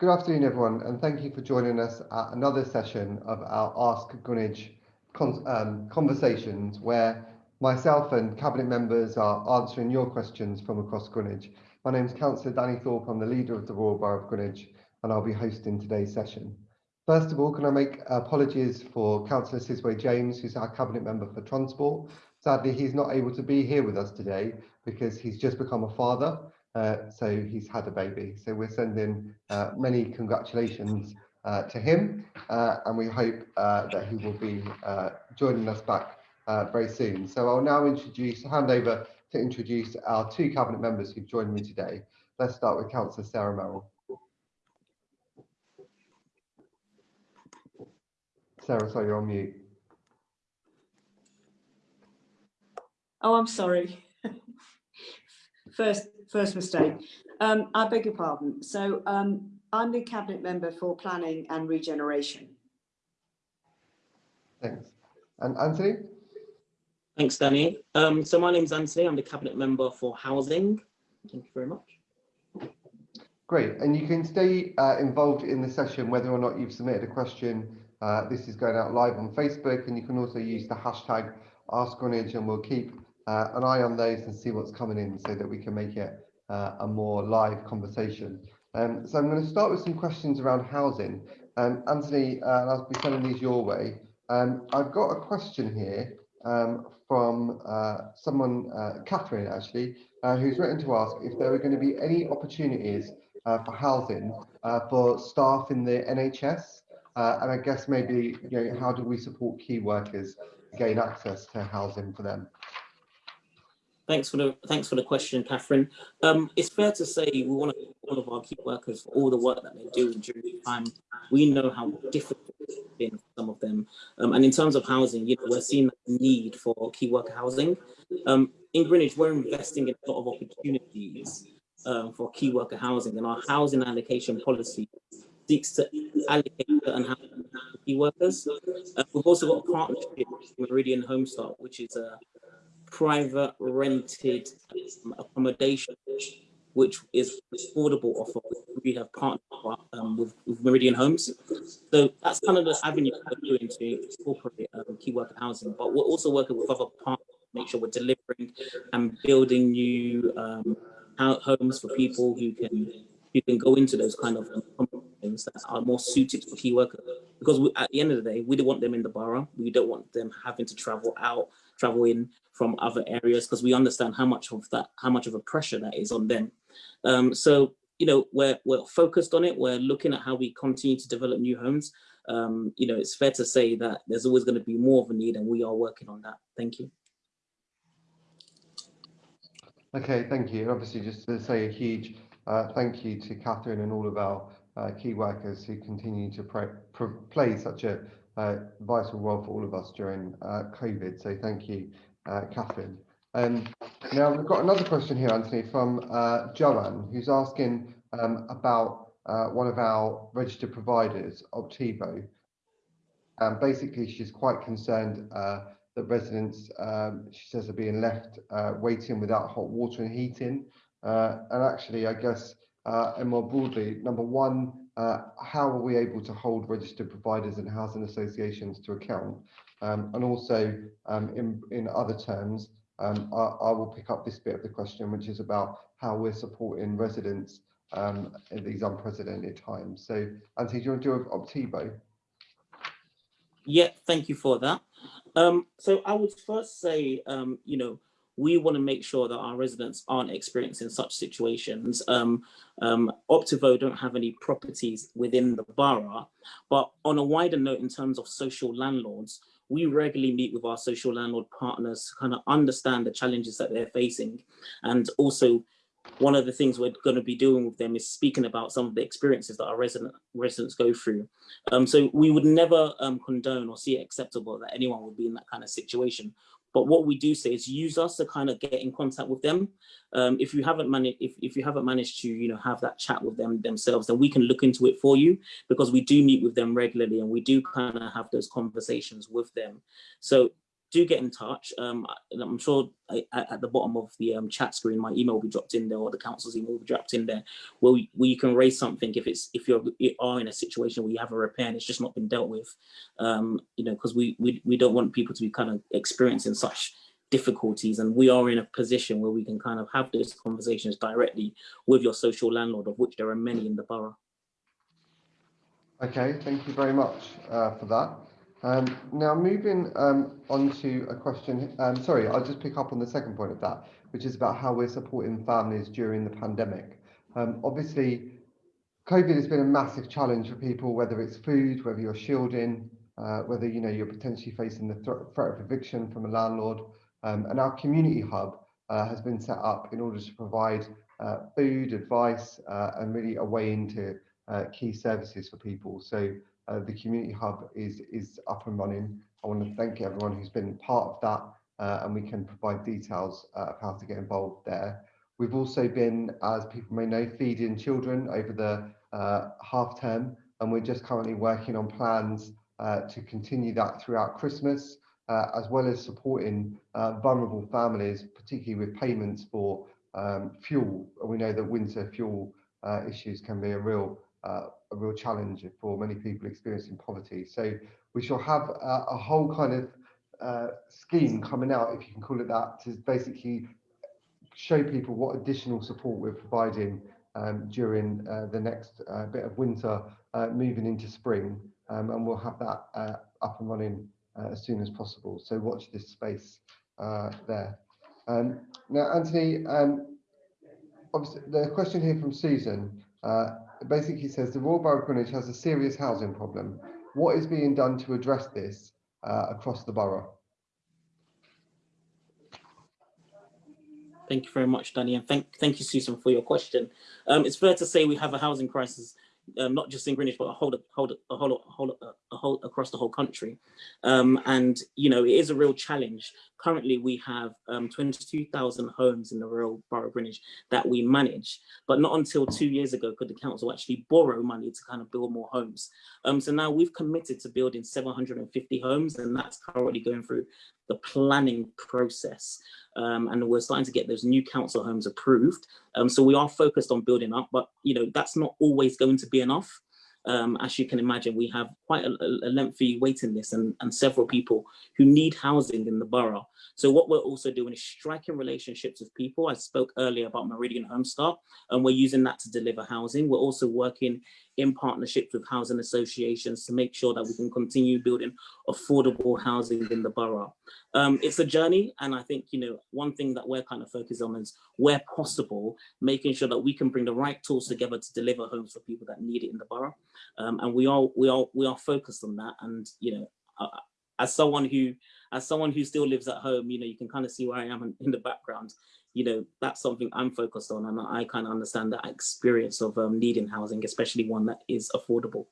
Good afternoon, everyone, and thank you for joining us at another session of our Ask Greenwich con um, conversations where myself and Cabinet members are answering your questions from across Greenwich. My name is Councillor Danny Thorpe, I'm the leader of the Royal Borough of Greenwich, and I'll be hosting today's session. First of all, can I make apologies for Councillor Sizwe James, who's our Cabinet member for Transport. Sadly, he's not able to be here with us today because he's just become a father uh, so he's had a baby. So we're sending uh, many congratulations uh, to him, uh, and we hope uh, that he will be joining us back very soon. So I'll now introduce, hand over to introduce our two cabinet members who've joined me today. Let's start with Councillor Sarah Merrill. Sarah, sorry, you're on mute. Oh, I'm sorry. First, first mistake. Um, I beg your pardon. So um, I'm the cabinet member for planning and regeneration. Thanks. And Anthony? Thanks, Danny. Um, so my name is Anthony. I'm the cabinet member for housing. Thank you very much. Great. And you can stay uh, involved in the session whether or not you've submitted a question. Uh, this is going out live on Facebook and you can also use the hashtag Ask AskGreenwich and we'll keep uh, an eye on those and see what's coming in so that we can make it uh, a more live conversation. Um, so I'm going to start with some questions around housing. Um, Anthony, uh, I'll be sending these your way. Um, I've got a question here um, from uh, someone, uh, Catherine actually, uh, who's written to ask if there are going to be any opportunities for housing for staff in the NHS. and I guess maybe, you know, how do we support key workers gain access to housing for them? Thanks for the thanks for the question, Catherine. Um, it's fair to say we want to thank all of our key workers for all the work that they do during the time. We know how difficult it's been for some of them. Um, and in terms of housing, you know, we're seeing the need for key worker housing. Um, in Greenwich, we're investing in a lot of opportunities um, for key worker housing, and our housing allocation policy seeks to allocate certain housing key workers. Uh, we've also got a partnership with Meridian Homestart, which is a private rented accommodation, which is affordable offer. We have partnered um, with, with, Meridian Homes. So that's kind of the avenue we're doing to incorporate um, key worker housing. But we're also working with other partners to make sure we're delivering and building new um, homes for people who can who can go into those kind of things that are more suited for key workers. Because we, at the end of the day, we don't want them in the borough. We don't want them having to travel out, travel in from other areas because we understand how much of that, how much of a pressure that is on them. Um, so, you know, we're, we're focused on it. We're looking at how we continue to develop new homes. Um, you know, it's fair to say that there's always going to be more of a need and we are working on that. Thank you. Okay, thank you. Obviously, just to say a huge uh, thank you to Catherine and all of our uh, key workers who continue to play such a uh, vital role for all of us during uh, COVID. So thank you uh, Catherine. Um, now we've got another question here, Anthony, from uh, Joanne, who's asking um, about uh, one of our registered providers, Optivo. And basically, she's quite concerned that residents, um, she says, are being left waiting without hot water and heating. And actually, I guess, and more broadly, number one, how are we able to hold registered providers and housing associations to account? Um, and also, um, in, in other terms, um, I, I, will pick up this bit of the question, which is about how we're supporting residents um, in these unprecedented times. So, Anthony, do you want to do Optivo? Yeah, thank you for that. Um, so I would first say, um, you know, we want to make sure that our residents aren't experiencing such situations. Um, um, Optivo don't have any properties within the borough, but on a wider note in terms of social landlords, we regularly meet with our social landlord partners to kind of understand the challenges that they're facing. And also one of the things we're going to be doing with them is speaking about some of the experiences that our resident residents go through. Um, so we would never um, condone or see it acceptable that anyone would be in that kind of situation. But what we do say is use us to kind of get in contact with them. Um, if you haven't managed, if, if you haven't managed to, you know, have that chat with them themselves, then we can look into it for you because we do meet with them regularly and we do kind of have those conversations with them. So do get in touch. Um, I'm sure I- at, at the bottom of the um, chat screen, my email will be dropped in there, or the council's email will be dropped in there, where, we, where you can raise something if it's if you're you are in a situation where you have a repair and it's just not been dealt with. Um, you know, because we, we we don't want people to be kind of experiencing such difficulties, and we are in a position where we can kind of have those conversations directly with your social landlord, of which there are many in the borough. Okay, thank you very much uh, for that. Um, now moving um, on to a question, um, sorry, I'll just pick up on the second point of that, which is about how we're supporting families during the pandemic. Um, obviously, COVID has been a massive challenge for people, whether it's food, whether you're shielding, uh, whether you know you're potentially facing the threat, of eviction from a landlord. Um, and our community hub uh, has been set up in order to provide uh, food, advice, uh, and really a way into uh, key services for people. So uh, the community hub is is up and running. I want to thank everyone who's been part of that, uh, and we can provide details uh, of how to get involved there. We've also been, as people may know, feeding children over the uh, half term, and we're just currently working on plans uh, to continue that throughout Christmas, as well as supporting vulnerable families, particularly with payments for um, fuel. We know that winter fuel uh, issues can be a real uh, a real challenge for many people experiencing poverty. So we shall have a, a whole kind of uh, scheme coming out, if you can call it that, to basically show people what additional support we're providing um, during uh, the next uh, bit of winter, uh, moving into spring, um, and we'll have that uh, up and running uh, as soon as possible. So watch this space there. Um, now, Anthony, um, obviously, the question here from Susan basically says the Royal Borough of Greenwich has a serious housing problem. What is being done to address this uh, across the borough? Thank you very much, Danny, and thank thank you, Susan, for your question. Um, it's fair to say we have a housing crisis, um, not just in Greenwich, but a whole, whole, a whole, a whole, a whole across the whole country. Um, and you know, it is a real challenge. Currently, we have um, 22,000 homes in the Royal Borough of Greenwich that we manage, but not until two years ago could the council actually borrow money to kind of build more homes. Um, so now we've committed to building 750 homes, and that's currently going through the planning process. Um, and we're starting to get those new council homes approved. Um, so we are focused on building up, but you know that's not always going to be enough. Um, as you can imagine, we have quite a, a lengthy waiting list and, and several people who need housing in the borough. So what we're also doing is striking relationships with people. I spoke earlier about Meridian Homestart, and we're using that to deliver housing. We're also working in partnerships with housing associations to make sure that we can continue building affordable housing in the borough. Um, it's a journey, and I think you know one thing that we're kind of focused on is where possible, making sure that we can bring the right tools together to deliver homes for people that need it in the borough. Um, and we are we are we are focused on that. And you know, uh, as someone who as someone who still lives at home, you know, you can kind of see where I am in, in the background. You know, that's something I'm focused on, and I kind of understand that experience of um, needing housing, especially one that is affordable.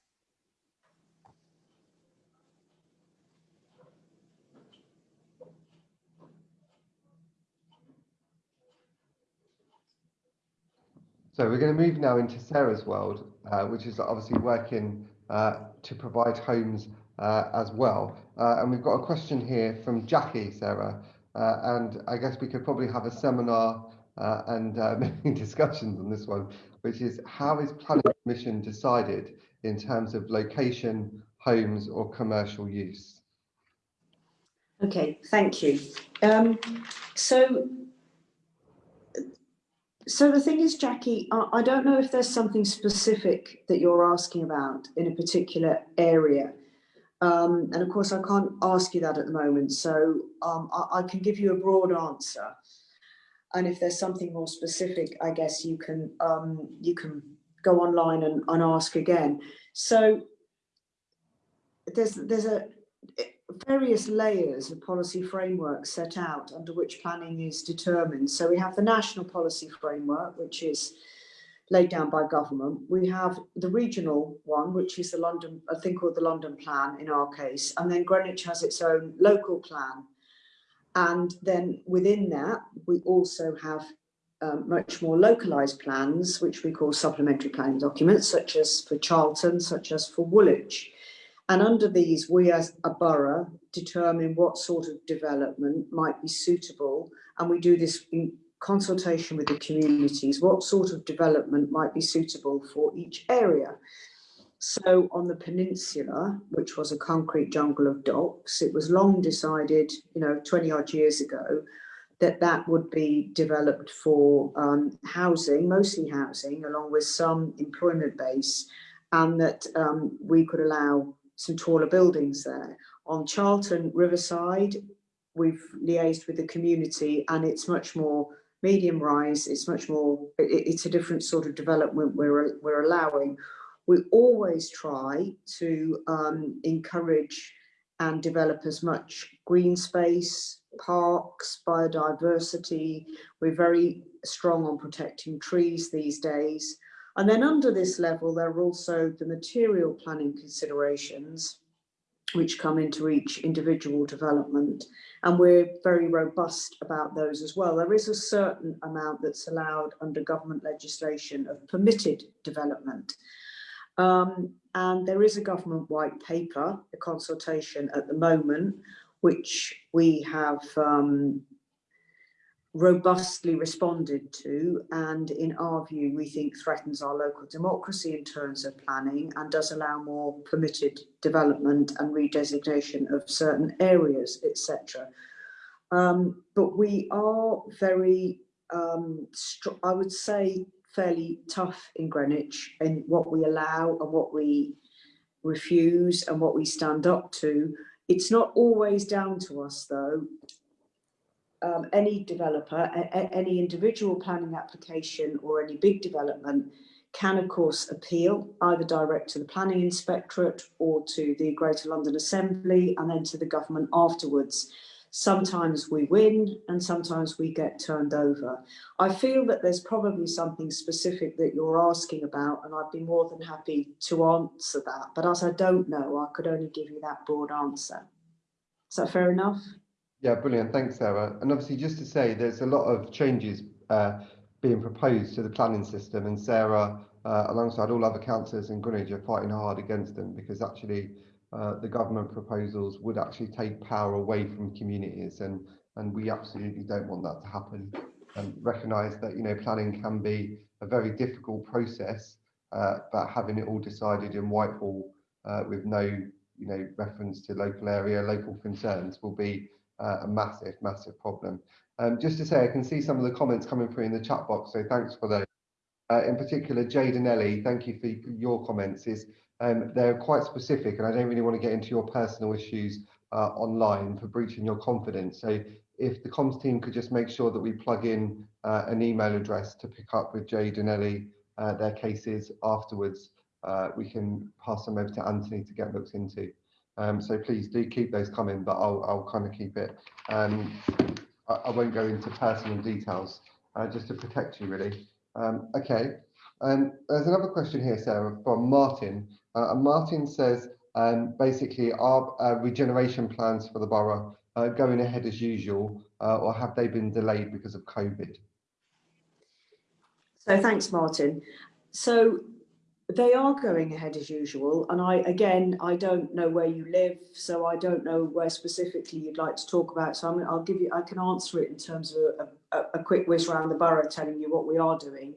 So we're going to move now into Sarah's world, uh, which is obviously working uh, to provide homes uh, as well. Uh, and we've got a question here from Jackie, Sarah, and I guess we could probably have a seminar uh, and many discussions on this one, which is how is planning permission decided in terms of location, homes or commercial use? Okay, thank you. Um, so, so the thing is, Jackie, I, I don't know if there's something specific that you're asking about in a particular area. Um, and of course, I can't ask you that at the moment, so um, I, I can give you a broad answer. And if there's something more specific, I guess you can um, you can go online and, and ask again. So there's there's a various layers of policy framework set out under which planning is determined. So we have the national policy framework, which is laid down by government. We have the regional one, which is the London, a thing called the London Plan in our case, and then Greenwich has its own local plan. And then within that, we also have um, much more localised plans, which we call supplementary planning documents, such as for Charlton, such as for Woolwich. And under these, we as a borough determine what sort of development might be suitable. And we do this in consultation with the communities, what sort of development might be suitable for each area. So on the peninsula, which was a concrete jungle of docks, it was long decided, you know, 20 odd years ago, that that would be developed for um, housing, mostly housing, along with some employment base, and that um, we could allow some taller buildings there. On Charlton Riverside, we've liaised with the community and it's much more medium rise, it's much more, it, it's a different sort of development we're, we're allowing. We always try to um, encourage and develop as much green space, parks, biodiversity. We're very strong on protecting trees these days. And then under this level, there are also the material planning considerations which come into each individual development. And we're very robust about those as well. There is a certain amount that's allowed under government legislation of permitted development. Um, and there is a government white paper, a consultation at the moment, which we have um, robustly responded to and in our view we think threatens our local democracy in terms of planning and does allow more permitted development and redesignation of certain areas etc um, but we are very um, I would say fairly tough in Greenwich in what we allow and what we refuse and what we stand up to. It's not always down to us though um, any developer, any individual planning application or any big development can of course appeal either direct to the planning inspectorate or to the Greater London Assembly and then to the government afterwards. Sometimes we win and sometimes we get turned over. I feel that there's probably something specific that you're asking about and I'd be more than happy to answer that. But as I don't know, I could only give you that broad answer. Is that fair enough? Yeah, brilliant. Thanks, Sarah. And obviously, just to say, there's a lot of changes uh, being proposed to the planning system, and Sarah, uh, alongside all other councillors in Greenwich, are fighting hard against them because actually uh, the government proposals would actually take power away from communities, and and we absolutely don't want that to happen. And recognise that you know planning can be a very difficult process, uh, but having it all decided in Whitehall uh, with no you know reference to local area, local concerns will be uh, a massive, massive problem. Um, just to say, I can see some of the comments coming through in the chat box, so thanks for those. Uh, in particular, Jade and Ellie, thank you for your comments. Is um, They're quite specific, and I don't really want to get into your personal issues uh, online for breaching your confidence. So if the comms team could just make sure that we plug in uh, an email address to pick up with Jade and Ellie uh, their cases afterwards, uh, we can pass them over to Anthony to get looked into. Um, so please do keep those coming, but I'll, I'll kind of keep it. Um, I, I, won't go into personal details, uh, just to protect you really. Um, okay, and there's another question here, Sarah, from Martin. Uh, and Martin says, um, basically, are uh, regeneration plans for the borough uh, going ahead as usual, uh, or have they been delayed because of COVID? So thanks, Martin. So they are going ahead as usual and i again i don't know where you live so i don't know where specifically you'd like to talk about so i i'll give you i can answer it in terms of a, a, a quick whiz around the borough telling you what we are doing.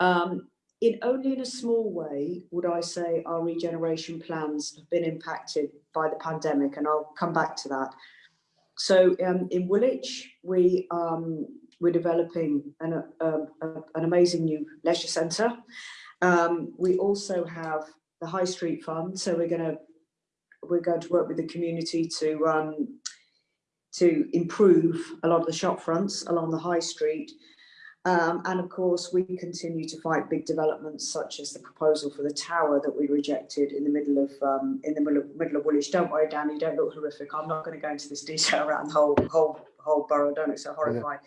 Um, in only in a small way would i say our regeneration plans have been impacted by the pandemic and i'll come back to that. So um, in woolwich we um, we're developing an, an amazing new leisure centre um, we also have the High Street Fund, so we're going to we're going to work with the community to um, to improve a lot of the shop fronts along the High Street. Um, and of course, we continue to fight big developments such as the proposal for the tower that we rejected in the middle of um, in the middle of, middle of Woolwich. Don't worry, Danny, don't look horrific. I'm not going to go into this detail around the whole whole whole borough. Don't look so horrified.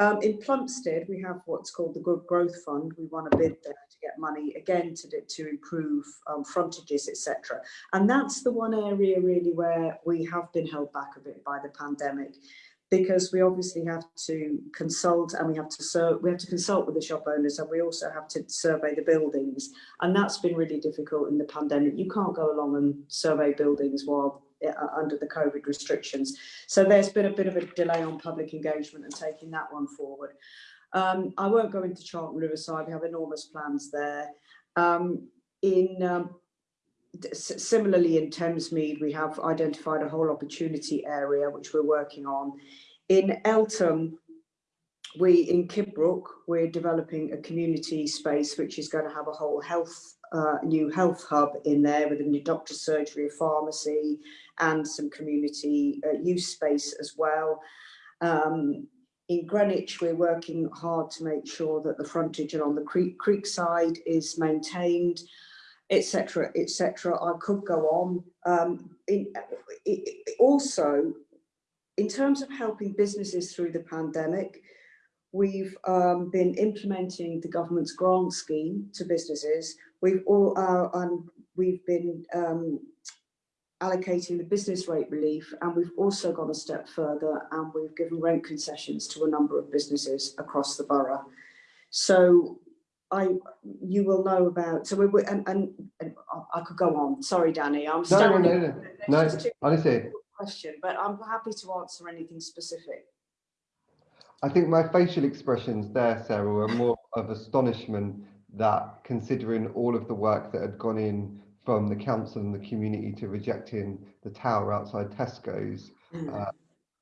Um, in Plumstead, we have what's called the Good Growth Fund. We won a bid there to get money again to, to improve um, frontages, etc. And that's the one area really where we have been held back a bit by the pandemic. because we obviously have to consult and we have to we have to consult with the shop owners and we also have to survey the buildings. And that's been really difficult in the pandemic. You can't go along and survey buildings while uh, under the COVID restrictions. So there's been a bit of a delay on public engagement and taking that one forward. Um, I won't go into Charlton Riverside, we have enormous plans there. Um, in um, similarly in Thamesmead, we have identified a whole opportunity area which we're working on. In Eltham, we in Kidbrooke, we're developing a community space which is going to have a whole health, uh, new health hub in there with a new doctor surgery, a pharmacy, and some community uh, use space as well. Um, in Greenwich, we're working hard to make sure that the frontage along the creek, creek side is maintained etc., etc. I could go on. Um, in, it, also, in terms of helping businesses through the pandemic, we've um, been implementing the government's grant scheme to businesses. We've all uh, and we've been um, allocating the business rate relief and we've also gone a step further and we've given rent concessions to a number of businesses across the borough. So I you will know about. So we and, and, and I could go on. Sorry, Danny. I'm no, no, no, no, no. Honestly, question, but I'm happy to answer anything specific. I think my facial expressions there, Sarah, were more of astonishment that considering all of the work that had gone in from the council and the community to rejecting the tower outside Tesco's, mm. uh,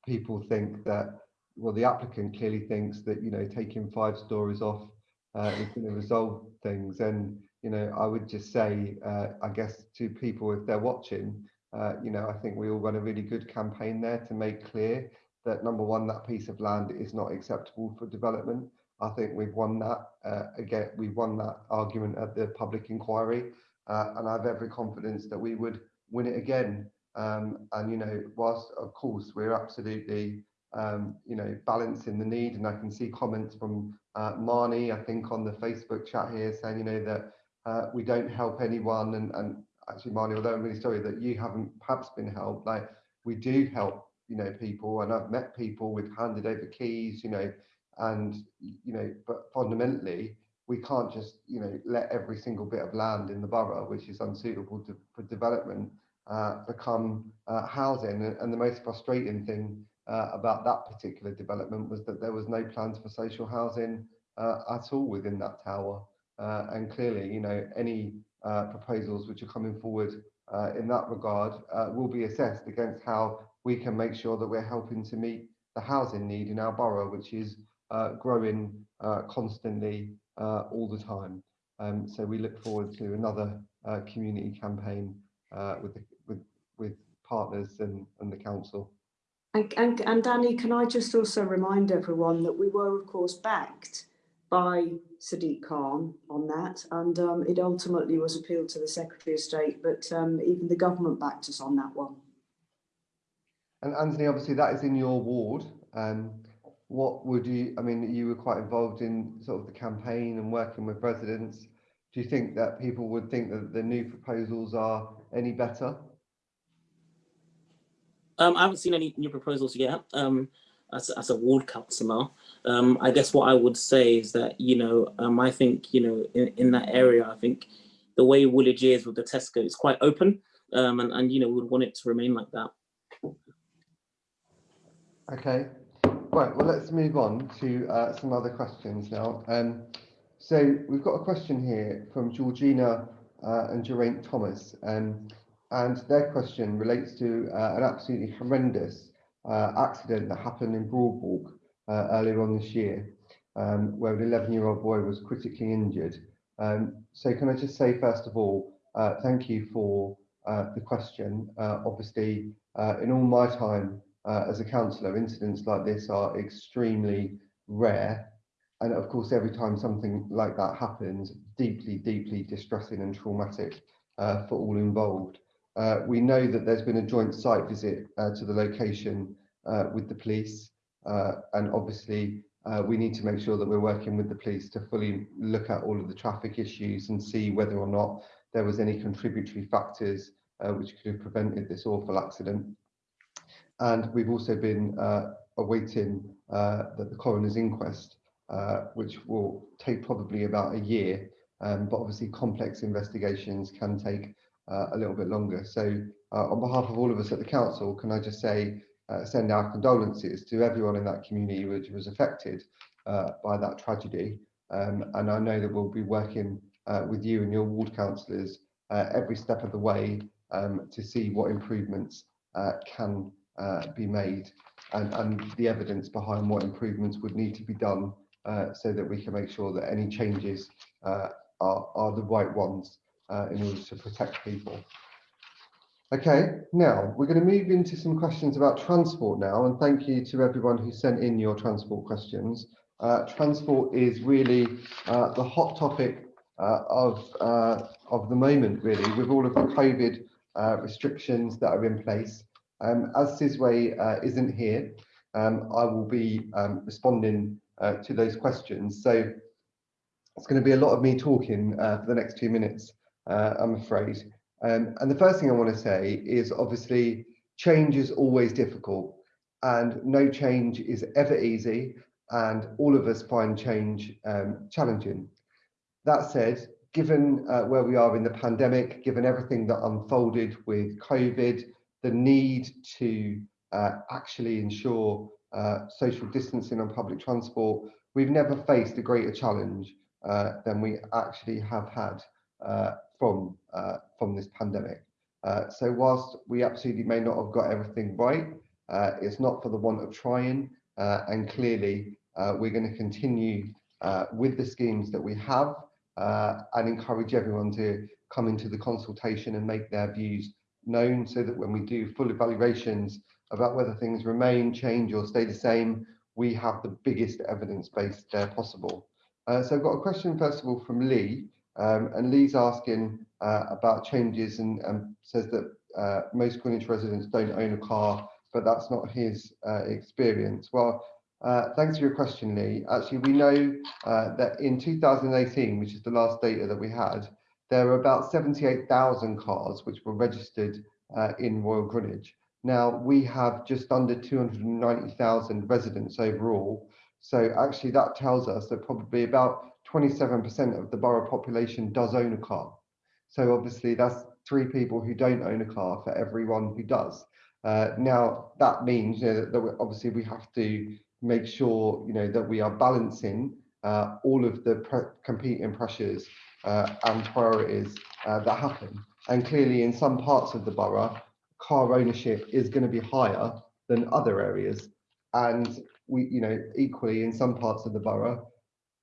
people think that, well, the applicant clearly thinks that, you know, taking five stories off uh, is going to resolve things. And you know, I would just say, uh, I guess to people if they're watching, uh, you know, I think we all run a really good campaign there to make clear that number one, that piece of land is not acceptable for development. I think we've won that uh, again. We've won that argument at the public inquiry, and I have every confidence that we would win it again. Um, and you know, whilst of course we're absolutely um, you know, balancing the need. And I can see comments from uh, Marnie, I think, on the Facebook chat here saying, you know, that uh, we don't help anyone. And, and actually, Marnie, although I'm really sorry that you haven't perhaps been helped, like we do help, you know, people. And I've met people with handed over keys, you know, and, you know, but fundamentally, we can't just, you know, let every single bit of land in the borough, which is unsuitable to, for development, uh, become uh, housing. And, and the most frustrating thing uh, about that particular development was that there was no plans for social housing uh, at all within that tower. Uh, and clearly, you know, any uh, proposals which are coming forward in that regard will be assessed against how we can make sure that we're helping to meet the housing need in our borough, which is growing constantly all the time. Um, so we look forward to another community campaign with, the, with, with partners and, and the council. And, and, and Danny, can I just also remind everyone that we were, of course, backed by Sadiq Khan on that, and um, it ultimately was appealed to the Secretary of State, but um, even the government backed us on that one. And Anthony, obviously that is in your ward. Um, what would you, I mean, you were quite involved in sort of the campaign and working with residents. Do you think that people would think that the new proposals are any better? Um, I haven't seen any new proposals yet. Um, as, as a ward councillor, um, I guess what I would say is that you know um, I think you know in, in that area I think the way Woolwich is with the Tesco is quite open, um, and and you know we would want it to remain like that. Okay, right. Well, let's move on to uh, some other questions now. Um, so we've got a question here from Georgina uh, and Geraint Thomas. Um, and their question relates to uh, an absolutely horrendous uh, accident that happened in Broadwalk uh, earlier on this year, um, where an 11 year old boy was critically injured. Um, so can I just say, first of all, uh, thank you for the question. Obviously, in all my time as a councillor, incidents like this are extremely rare. And of course, every time something like that happens, deeply, deeply distressing and traumatic for all involved. Uh, we know that there's been a joint site visit uh, to the location uh, with the police, uh, and obviously uh, we need to make sure that we're working with the police to fully look at all of the traffic issues and see whether or not there was any contributory factors uh, which could have prevented this awful accident. And we've also been awaiting uh, the, the coroner's inquest, uh, which will take probably about a year. Um, but obviously, complex investigations can take uh, a little bit longer. So, uh, on behalf of all of us at the council, can I just say, uh, send our condolences to everyone in that community which was affected uh, by that tragedy. Um, and I know that we'll be working uh, with you and your ward councillors uh, every step of the way um, to see what improvements uh, can uh, be made and, and the evidence behind what improvements would need to be done uh, so that we can make sure that any changes uh, are, are the right ones uh, in order to protect people. Okay, now we're going to move into some questions about transport now, and thank you to everyone who sent in your transport questions. Uh, transport is really uh, the hot topic of of the moment, really, with all of the COVID restrictions that are in place. Um, as Sizwe uh, isn't here, um, I will be um, responding uh, to those questions. So it's going to be a lot of me talking uh, for the next two minutes, uh, I'm afraid. Um, and the first thing I want to say is obviously change is always difficult and no change is ever easy and all of us find change um, challenging. That said, given uh, where we are in the pandemic, given everything that unfolded with COVID, the need to uh, actually ensure uh, social distancing on public transport, we've never faced a greater challenge uh, than we actually have had uh, from, uh, from this pandemic. so whilst we absolutely may not have got everything right, it's not for the want of trying, and clearly we're going to continue with the schemes that we have uh, and encourage everyone to come into the consultation and make their views known so that when we do full evaluations about whether things remain, change or stay the same, we have the biggest evidence base there possible. Uh, so I've got a question first of all from Lee, um, and Lee's asking uh, about changes and um, says that uh, most Greenwich residents don't own a car, but that's not his uh, experience. Well, uh, thanks for your question, Lee. Actually, we know uh, that in 2018, which is the last data that we had, there were about 78,000 cars which were registered uh, in Royal Greenwich. Now, we have just under 290,000 residents overall. So actually that tells us that probably about 27% of the borough population does own a car. So obviously that's three people who don't own a car for everyone who does. Uh, now that means you know, that, that obviously we have to make sure you know that we are balancing uh, all of the competing pressures and priorities uh, that happen. And clearly, in some parts of the borough, car ownership is going to be higher than other areas. And we, you know, equally in some parts of the borough,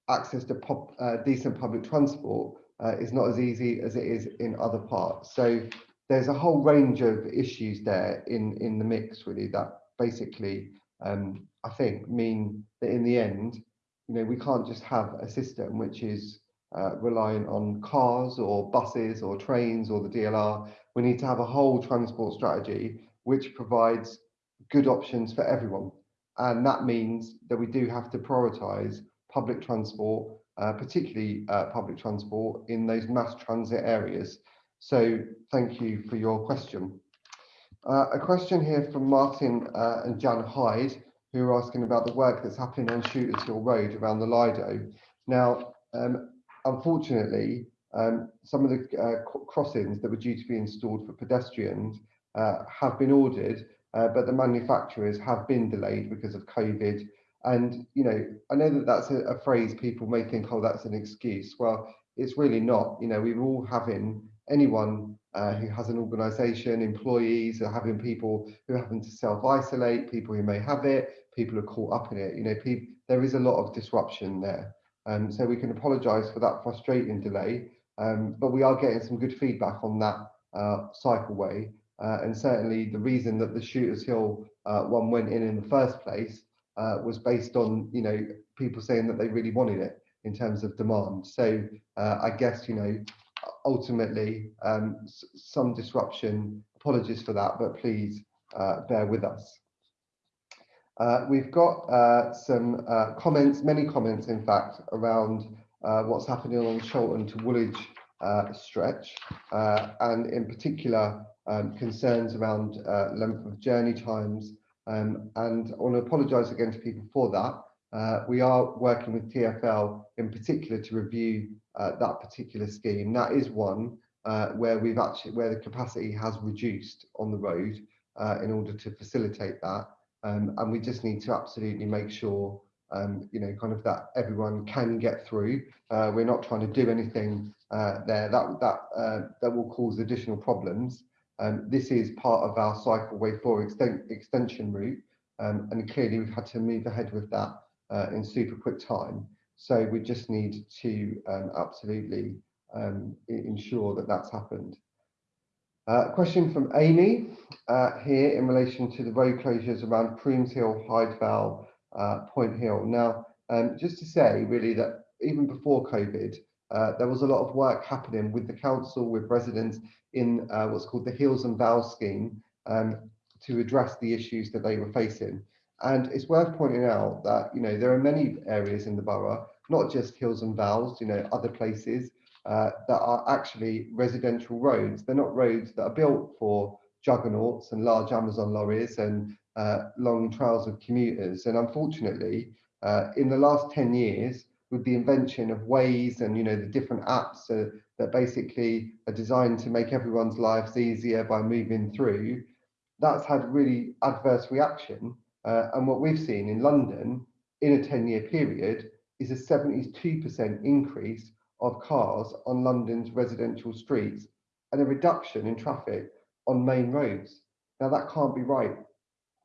access to pop, uh, decent public transport uh, is not as easy as it is in other parts. So there's a whole range of issues there in in the mix, really, that basically um, I think mean that in the end, you know, we can't just have a system which is uh, reliant on cars or buses or trains or the DLR. We need to have a whole transport strategy which provides good options for everyone. And that means that we do have to prioritise public transport, uh, particularly uh, public transport in those mass transit areas. So thank you for your question. Uh, a question here from Martin uh, and Jan Hyde, who are asking about the work that's happening on Shooters Hill Road around the Lido. Now, um, unfortunately, um, some of the uh, crossings that were due to be installed for pedestrians uh, have been ordered, uh, but the manufacturers have been delayed because of COVID. And, you know, I know that that's a, a phrase people may think, oh, that's an excuse. Well, it's really not. You know, we're all having anyone uh, who has an organization, employees are having people who having to self-isolate, people who may have it, people who are caught up in it. You know, there is a lot of disruption there. Um, so we can apologize for that frustrating delay, um, but we are getting some good feedback on that uh, cycleway. Uh, and certainly the reason that the Shooters Hill uh, one went in in the first place uh, was based on, you know, people saying that they really wanted it in terms of demand. So uh, I guess, you know, ultimately um, some disruption. Apologies for that, but please uh, bear with us. Uh, we've got uh, some uh, comments, many comments in fact, around uh, what's happening on Charlton to Woolwich uh, stretch, and in particular um, concerns around length of journey times Um, and I want to apologise again to people for that. Uh, we are working with TFL in particular to review uh, that particular scheme. That is one uh, where we've actually where the capacity has reduced on the road uh, in order to facilitate that. Um, and we just need to absolutely make sure um, you know, kind of that everyone can get through. Uh, we're not trying to do anything uh, there that that uh, that will cause additional problems. Um, this is part of our cycle way four exten extension route, um, and clearly we've had to move ahead with that uh, in super quick time. So we just need to um, absolutely um, ensure that that's happened. Uh, question from Amy uh, here in relation to the road closures around Crooms Hill, Hyde Vale, uh, Point Hill. Now, um, just to say really that even before COVID, uh, there was a lot of work happening with the council, with residents in uh, what's called the Hills and Vales scheme um, to address the issues that they were facing. And it's worth pointing out that, you know, there are many areas in the borough, not just Hills and Vales, you know, other places uh, that are actually residential roads. They're not roads that are built for juggernauts and large Amazon lorries and uh, long trails of commuters. And unfortunately, uh, in the last 10 years, with the invention of Waze and you know the different apps uh, that basically are designed to make everyone's lives easier by moving through, that's had really adverse reaction. Uh, and what we've seen in London in a 10 year period is a 72% increase of cars on London's residential streets and a reduction in traffic on main roads. Now that can't be right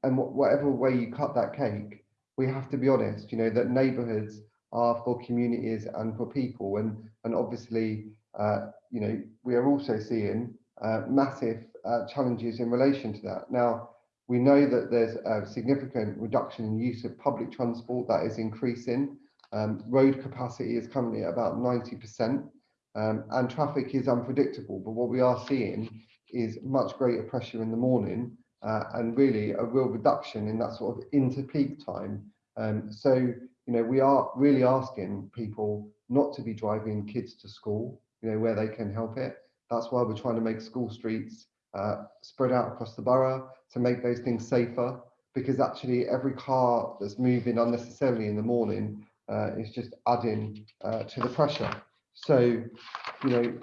and wh whatever way you cut that cake, we have to be honest, you know, that neighborhoods are for communities and for people. And, and obviously, uh, you know, we are also seeing uh, massive uh, challenges in relation to that. Now, we know that there's a significant reduction in use of public transport that is increasing. Um, road capacity is currently at about 90%, um, and traffic is unpredictable. But what we are seeing is much greater pressure in the morning uh, and really a real reduction in that sort of inter peak time. Um, so, you know, we are really asking people not to be driving kids to school, you know, where they can help it. That's why we're trying to make school streets uh, spread out across the borough to make those things safer because actually every car that's moving unnecessarily in the morning uh, is just adding uh, to the pressure. So, you know,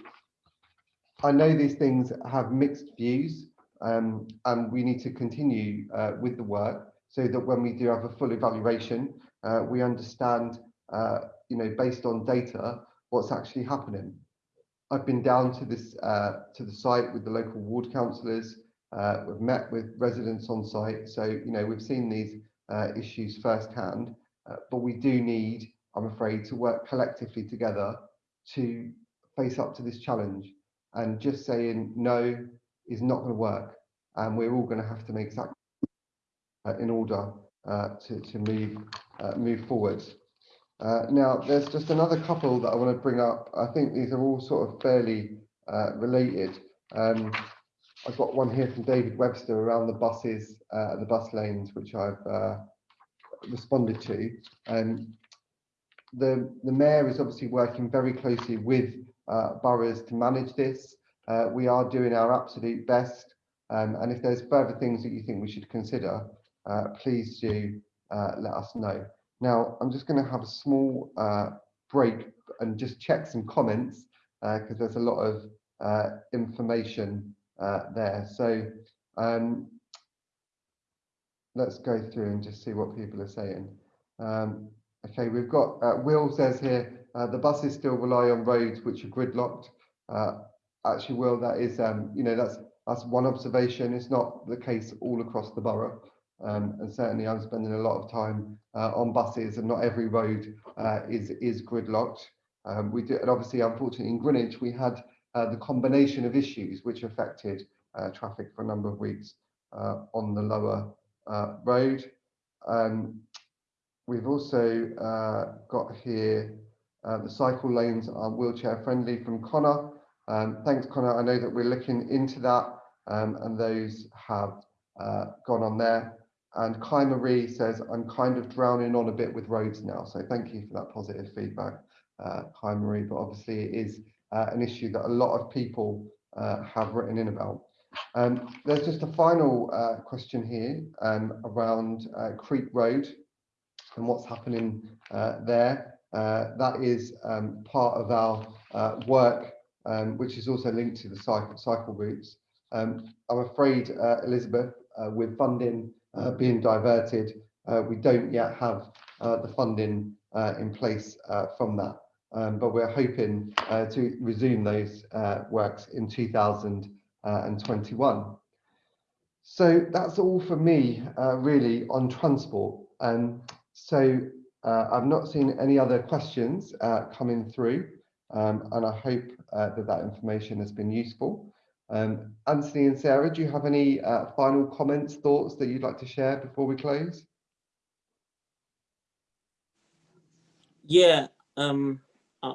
I know these things have mixed views um, and we need to continue uh, with the work so that when we do have a full evaluation, uh, we understand, uh, you know, based on data, what's actually happening. I've been down to this uh, to the site with the local ward councillors. We've met with residents on site, so you know we've seen these issues firsthand. But we do need, I'm afraid, to work collectively together to face up to this challenge. And just saying no is not going to work, and we're all going to have to make sacrifices uh, in order uh, to, to move uh, move forward. Uh, now, there's just another couple that I want to bring up. I think these are all sort of fairly uh, related. Um, I've got one here from David Webster around the buses, uh, the bus lanes, which I've responded to. Um, the, the mayor is obviously working very closely with boroughs to manage this. Uh, we are doing our absolute best. Um, and if there's further things that you think we should consider, uh, please do uh, let us know. Now, I'm just going to have a small uh, break and just check some comments because uh, there's a lot of uh, information there. So um, let's go through and just see what people are saying. Um, okay, we've got, Will says here, the buses still rely on roads which are gridlocked. Actually will that is um, you know that's that's one observation. It's not the case all across the borough. Um, and certainly I'm spending a lot of time uh, on buses and not every road uh, is is gridlocked. Um, we did and obviously unfortunately in Greenwich we had uh, the combination of issues which affected uh, traffic for a number of weeks uh, on the lower uh, road um, we've also got here the cycle lanes are wheelchair friendly from Connor um, thanks, Connor. I know that we're looking into that um, and those have uh, gone on there. And Kai Marie says, I'm kind of drowning on a bit with roads now. So thank you for that positive feedback, uh, Kai Marie. But obviously it is uh, an issue that a lot of people uh, have written in about. Um, there's just a final uh, question here um, around uh, Creek Road and what's happening uh, there. Uh, that is um, part of our uh, work, um, which is also linked to the cycle, cycle routes. Um, I'm afraid, uh, Elizabeth, with funding being diverted, we don't yet have the funding in place from that. Um, but we're hoping to resume those works in 2021. So that's all for me, uh, really, on transport. Um, so uh, I've not seen any other questions uh, coming through, um, and I hope uh, that that information has been useful. Um, Anthony and Sarah, do you have any uh, final comments, thoughts that you'd like to share before we close? Yeah, um, uh,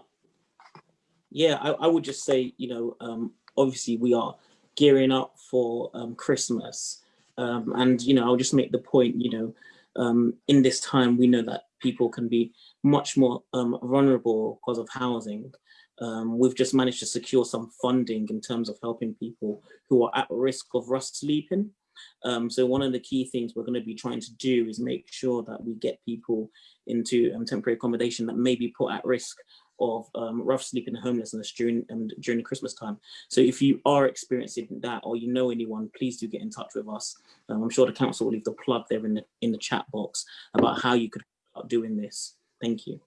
yeah, I, I, would just say, you know, um, obviously we are gearing up for um, Christmas, um, and you know, I'll just make the point, you know, um, in this time, we know that people can be much more um, vulnerable because of housing. Um, we've just managed to secure some funding in terms of helping people who are at risk of rough sleeping. Um, so one of the key things we're going to be trying to do is make sure that we get people into um, temporary accommodation that may be put at risk of um, rough sleeping and homelessness during and during Christmas time. So if you are experiencing that or you know anyone, please do get in touch with us. Um, I'm sure the council will leave the plug there in the in the chat box about how you could start doing this. Thank you.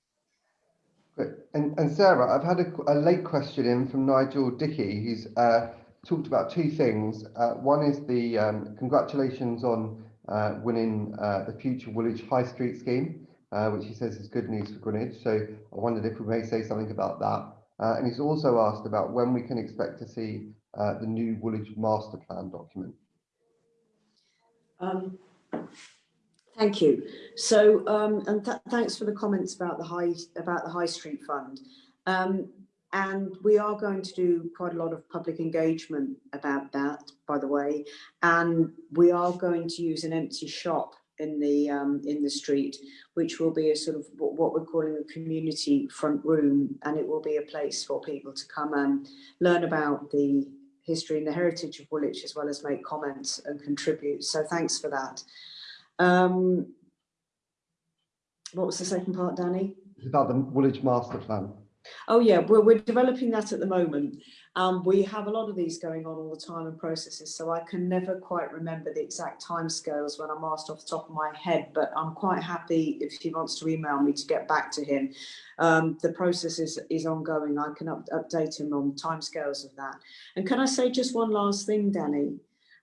Great. And, and Sarah, I've had a, a late question in from Nigel Dickey, who's uh, talked about two things. Uh, one is the um, congratulations on uh, winning uh, the Future Woolwich High Street scheme uh, which he says is good news for Greenwich. So I wondered if we may say something about that. Uh, and he's also asked about when we can expect to see uh, the new Woolwich Master Plan document. Um, thank you. So, um, and th thanks for the comments about the high about the High Street Fund. Um, and we are going to do quite a lot of public engagement about that, by the way. And we are going to use an empty shop in the um, in the street, which will be a sort of what we're calling a community front room, and it will be a place for people to come and learn about the history and the heritage of Woolwich, as well as make comments and contribute. So thanks for that. Um, what was the second part, Danny? It's about the Woolwich Master Plan. Oh yeah, we're, we're developing that at the moment. Um, we have a lot of these going on all the time and processes, so I can never quite remember the exact timescales when I'm asked off the top of my head, but I'm quite happy if he wants to email me to get back to him. Um, the process is, is ongoing. I can up, update him on timescales of that. And can I say just one last thing, Danny?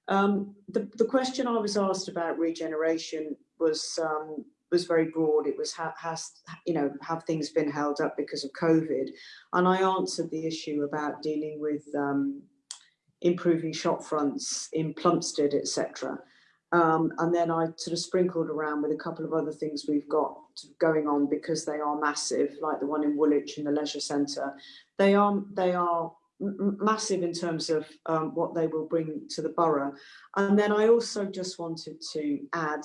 Um, the, the question I was asked about regeneration was um, was very broad. It was has you know have things been held up because of COVID, and I answered the issue about dealing with um, improving shop fronts in Plumstead, etc. Um, and then I sort of sprinkled around with a couple of other things we've got going on because they are massive, like the one in Woolwich in the leisure centre. They are they are massive in terms of um, what they will bring to the borough. And then I also just wanted to add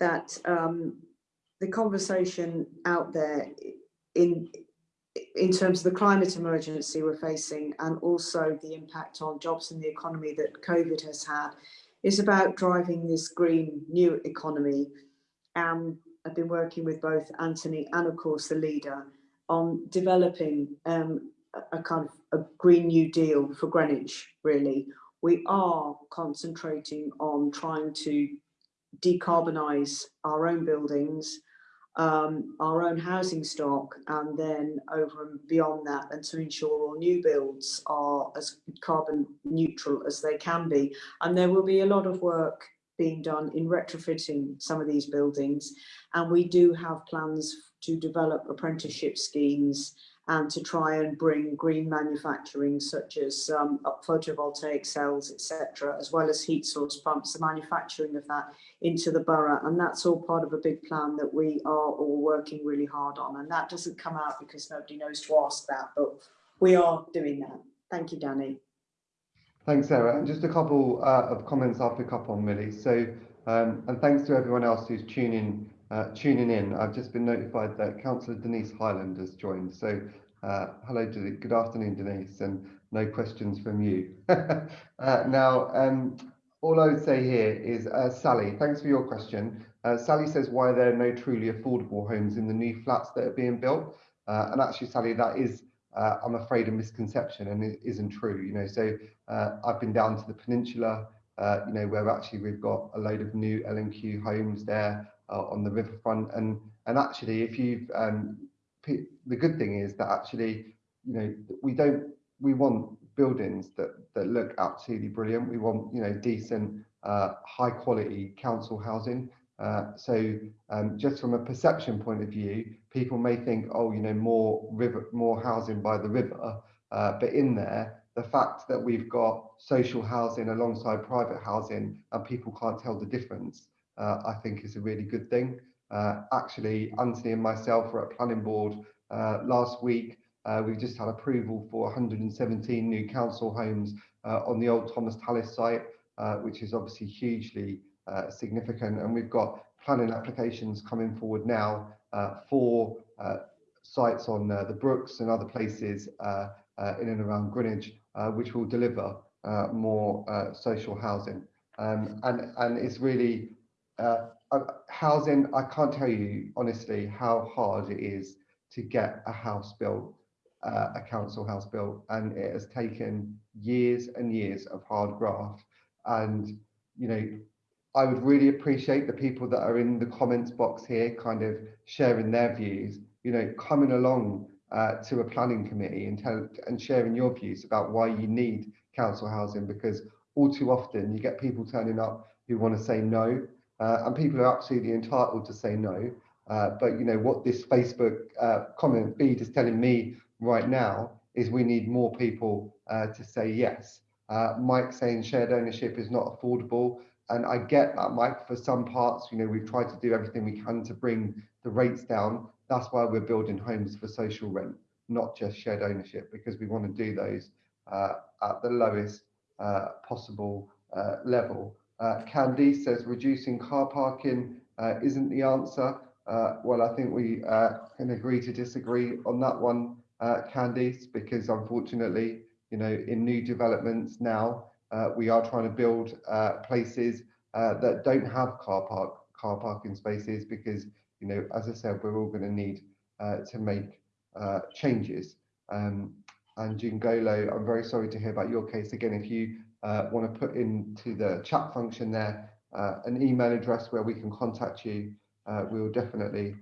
that um, the conversation out there in in terms of the climate emergency we're facing and also the impact on jobs and the economy that COVID has had is about driving this green new economy. And I've been working with both Anthony and of course the leader on developing um, a, a kind of a Green New Deal for Greenwich, really. We are concentrating on trying to decarbonize our own buildings, um, our own housing stock, and then over and beyond that, and to ensure all new builds are as carbon neutral as they can be. And there will be a lot of work being done in retrofitting some of these buildings. And we do have plans to develop apprenticeship schemes and to try and bring green manufacturing such as um, photovoltaic cells, etc., as well as heat source pumps, the manufacturing of that into the borough. And that's all part of a big plan that we are all working really hard on. And that doesn't come out because nobody knows to ask that, but we are doing that. Thank you, Danny. Thanks, Sarah. And just a couple uh, of comments I'll pick up on, Millie. So, um, and thanks to everyone else who's tuning uh, tuning in. I've just been notified that Councillor Denise Hyland has joined. So uh, hello, good afternoon, Denise, and no questions from you. uh, now, um, all I would say here is, uh, Sally, thanks for your question. Uh, Sally says, why there are no truly affordable homes in the new flats that are being built? Uh, and actually, Sally, that is, I'm afraid, a misconception and it isn't true. You know, so I've been down to the peninsula, you know, where actually we've got a load of new L&Q homes there on the riverfront. And and actually, if you've, um, the good thing is that actually, you know, we don't, we want buildings that that look absolutely brilliant. We want, you know, decent, high quality council housing. Uh, so um, just from a perception point of view, people may think, oh, you know, more river, more housing by the river, uh, but in there, the fact that we've got social housing alongside private housing and people can't tell the difference, uh, I think is a really good thing. Uh, actually, Anthony and myself were at planning board uh, last week. we've just had approval for 117 new council homes on the old Thomas Tallis site, which is obviously hugely uh, significant. And we've got planning applications coming forward now uh, for uh, sites on the Brooks and other places in and around Greenwich, which will deliver more social housing. Um, and, and it's really housing, I can't tell you honestly how hard it is to get a house built, uh, a council house built, and it has taken years and years of hard graft. And you know, I would really appreciate the people that are in the comments box here, kind of sharing their views, you know, coming along uh, to a planning committee and, tell, and sharing your views about why you need council housing, because all too often you get people turning up who want to say no, uh, and people are absolutely entitled to say no. Uh, but you know what this Facebook uh, comment feed is telling me right now is we need more people uh, to say yes. Uh, Mike saying shared ownership is not affordable and I get that, Mike, for some parts, you know, we've tried to do everything we can to bring the rates down. That's why we're building homes for social rent, not just shared ownership, because we want to do those at the lowest possible level. Uh, Candy says reducing car parking uh, isn't the answer. Uh, well, I think we can agree to disagree on that one, Candice, because unfortunately, you know, in new developments now, uh, we are trying to build uh, places uh, that don't have car park car parking spaces because you know as I said we're all going to need uh, to make uh, changes. Um, and Jingolo, I'm very sorry to hear about your case again. If you uh, want to put into the chat function there an email address where we can contact you, we will definitely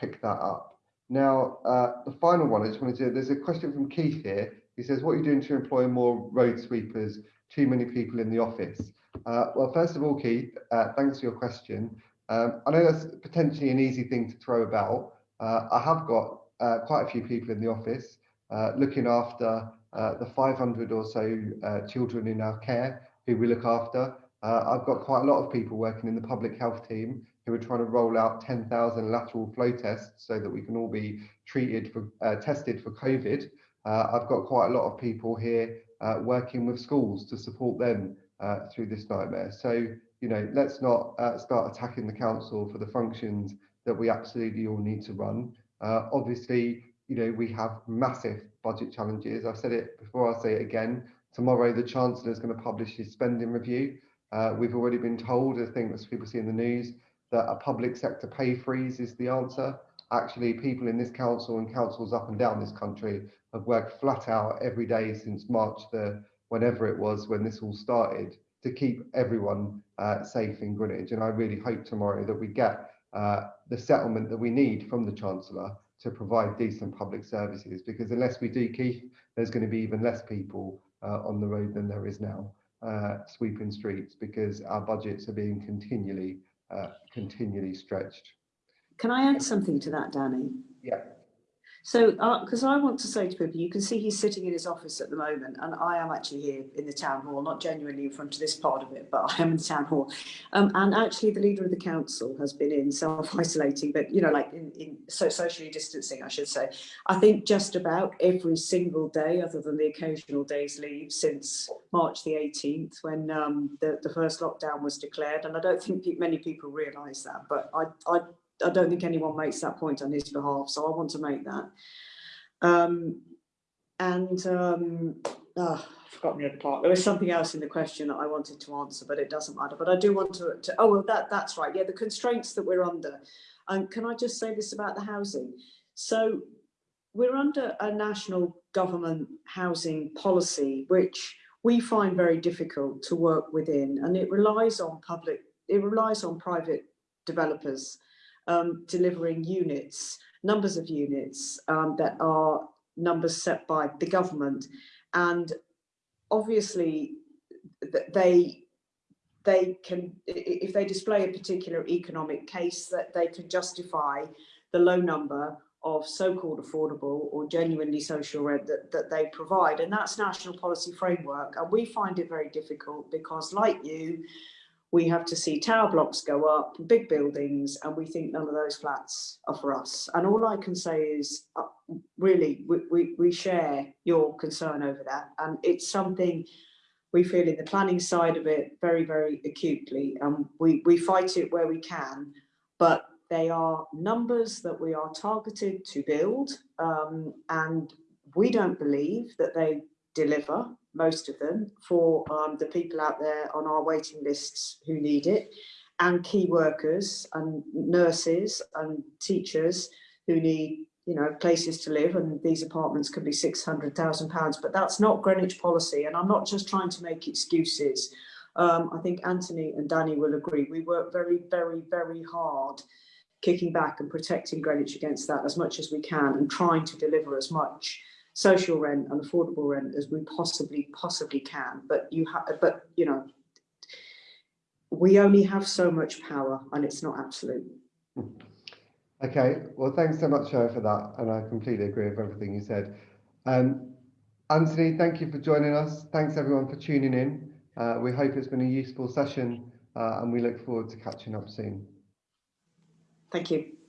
pick that up. Now, the final one I just wanted to, there's a question from Keith here. He says, what are you doing to employ more road sweepers too many people in the office? Uh, well, first of all, Keith, uh, thanks for your question. Um, I know that's potentially an easy thing to throw about. Uh, I have got uh, quite a few people in the office uh, looking after uh, the 500 or so children in our care who we look after. I've got quite a lot of people working in the public health team who are trying to roll out 10,000 lateral flow tests so that we can all be treated for tested for COVID. I've got quite a lot of people here uh, working with schools to support them uh, through this nightmare. So, you know, let's not uh, start attacking the council for the functions that we absolutely all need to run. Uh, obviously, you know, we have massive budget challenges. I've said it before, I'll say it again. Tomorrow, the Chancellor is going to publish his spending review. Uh, we've already been told, I think as people see in the news, that a public sector pay freeze is the answer. Actually, people in this council and councils up and down this country have worked flat out every day since March the whenever it was when this all started to keep everyone uh, safe in Greenwich. And I really hope tomorrow that we get uh, the settlement that we need from the Chancellor to provide decent public services. Because unless we do, keep, there's going to be even less people uh, on the road than there is now uh, sweeping streets because our budgets are being continually, uh, continually stretched. Can I add something to that, Danny? Yeah. So, because uh, I want to say to people, you can see he's sitting in his office at the moment, and I am actually here in the town hall, not genuinely in front of this part of it, but I am in the town hall. Um, and actually, the leader of the council has been in self-isolating, but you know, like in, in so socially distancing, I should say. I think just about every single day, other than the occasional days leave, since March the 18th, when um, the the first lockdown was declared. And I don't think many people realise that, but I I I don't think anyone makes that point on his behalf, so I want to make that. Um, and um, oh, I've forgotten the other part. There was something else in the question that I wanted to answer, but it doesn't matter. But I do want to, to oh, well, that, that's right. Yeah, the constraints that we're under. And can I just say this about the housing? So we're under a national government housing policy, which we find very difficult to work within. And it relies on public, it relies on private developers um, delivering units, numbers of units um, that are numbers set by the government. And obviously they they can if they display a particular economic case that they can justify the low number of so-called affordable or genuinely social rent that, that they provide and that's national policy framework and we find it very difficult because like you we have to see tower blocks go up big buildings and we think none of those flats are for us. And all i can say is uh, really we, we, we share your concern over that. And it's something we feel in the planning side of it very very acutely and we we fight it where we can. But they are numbers that we are targeted to build um, and we don't believe that they deliver most of them for um, the people out there on our waiting lists who need it and key workers and nurses and teachers who need you know places to live and these apartments could be 600,000 pounds but that's not Greenwich policy and I'm not just trying to make excuses. Um, I think Anthony and Danny will agree we work very very very hard kicking back and protecting Greenwich against that as much as we can and trying to deliver as much social rent and affordable rent as we possibly possibly can. But you have but you know we only have so much power and it's not absolute. Okay well thanks so much for that and i completely agree with everything you said. Um, anthony thank you for joining us. Thanks everyone for tuning in. Uh, we hope it's been a useful session uh, and we look forward to catching up soon. Thank you